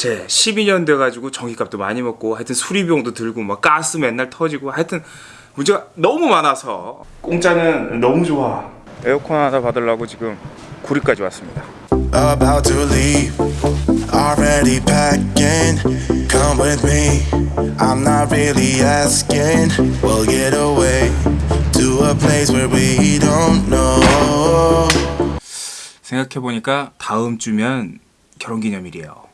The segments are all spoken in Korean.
제 12년 돼가지고 전기값도 많이 먹고 하여튼 수리비용도 들고 막 가스 맨날 터지고 하여튼 문제가 너무 많아서 공짜는 너무 좋아 에어컨 하나 받으려고 지금 구리까지 왔습니다 about to leave. Already packing. Come with me. I'm not really asking. We'll get away to a place where we don't know. 생각해보니까 다음 주면 결혼기념일이에요 하,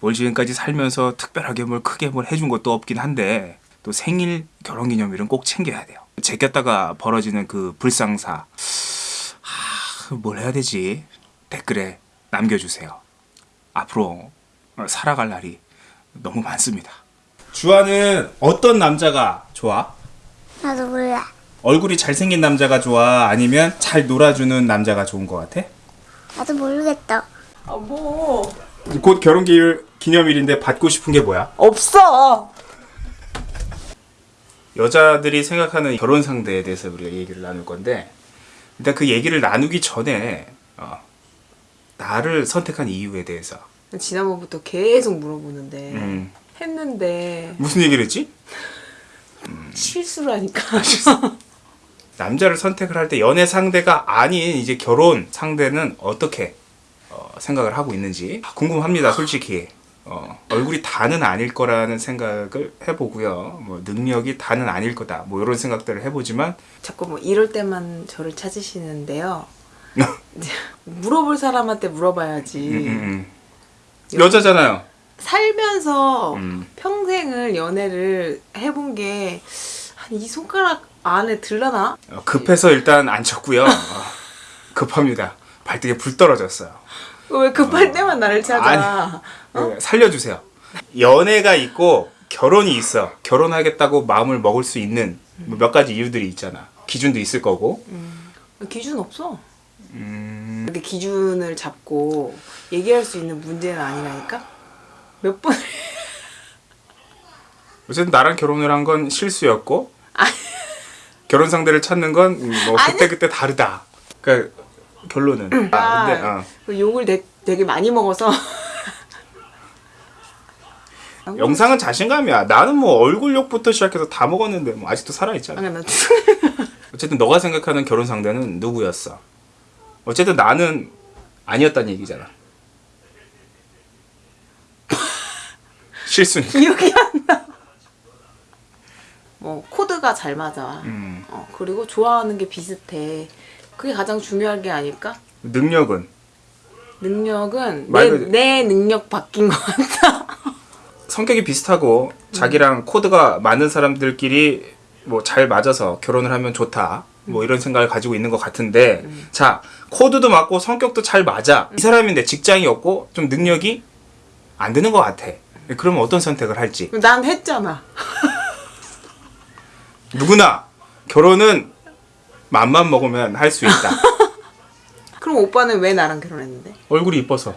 뭘 지금까지 살면서 특별하게 뭘 크게 뭘 해준 것도 없긴 한데 또 생일 결혼기념일은 꼭 챙겨야 돼요 제꼈다가 벌어지는 그 불상사 하, 뭘 해야 되지 댓글에 남겨주세요 앞으로 살아갈 날이 너무 많습니다 주아는 어떤 남자가 좋아? 나도 몰라. 얼굴이 잘생긴 남자가 좋아? 아니면 잘 놀아주는 남자가 좋은 것 같아? 나도 모르겠다. 아 뭐? 곧 결혼 기일- 기념일인데 받고 싶은 게 뭐야? 없어. 여자들이 생각하는 결혼 상대에 대해서 우리가 얘기를 나눌 건데 일단 그 얘기를 나누기 전에 어, 나를 선택한 이유에 대해서 지난번부터 계속 물어보는데 음, 했는데 무슨 얘기를 했지? 실수라니까. 남자를 선택을 할 때 연애 상대가 아닌 이제 결혼 상대는 어떻게 어, 생각을 하고 있는지 궁금합니다 솔직히 어, 얼굴이 다는 아닐 거라는 생각을 해보고요 뭐 능력이 다는 아닐 거다 뭐 이런 생각들을 해보지만 자꾸 뭐 이럴 때만 저를 찾으시는데요. 이제 물어볼 사람한테 물어봐야지. 음, 음, 음. 여자잖아요 살면서 음. 평생을 연애를 해본 게 한 이 손가락 안에 들라나? 어, 급해서 일단 안 쳤고요 어, 급합니다 발등에 불 떨어졌어요 왜 급할 때만 나를 찾아? 네, 살려주세요 연애가 있고 결혼이 있어 결혼하겠다고 마음을 먹을 수 있는 뭐몇 가지 이유들이 있잖아 기준도 있을 거고 기준 없어. 음, 근데 기준을 잡고 얘기할 수 있는 문제는 아니라니까? 몇 번, 어쨌든 나랑 결혼을 한 건 실수였고 아니. 결혼 상대를 찾는 건뭐 아니. 그때 그때 다르다. 그러니까 결론은 아 근데 어. 그 욕을 되, 되게 많이 먹어서. 영상은 자신감이야. 나는 뭐 얼굴 욕부터 시작해서 다 먹었는데 뭐 아직도 살아 있잖아. 아니, 나 어쨌든 너가 생각하는 결혼 상대는 누구였어? 어쨌든 나는 아니었다는 얘기잖아. 실수니까. 기억이 안 나. 뭐 코드가 잘 맞아. 음. 어, 그리고 좋아하는 게 비슷해. 그게 가장 중요한 게 아닐까? 능력은 능력은 내, 말 그대로- 내 능력 바뀐 것 같다. 성격이 비슷하고 자기랑 코드가 맞는 사람들끼리 뭐 잘 맞아서 결혼을 하면 좋다. 뭐 이런 생각을 가지고 있는 것 같은데 자 코드도 맞고 성격도 잘 맞아 이 사람인데 직장이 없고 좀 능력이 안 되는 것 같아 그러면 어떤 선택을 할지 난 했잖아. 누구나 결혼은 맘만 먹으면 할 수 있다. 그럼 오빠는 왜 나랑 결혼했는데? 얼굴이 이뻐서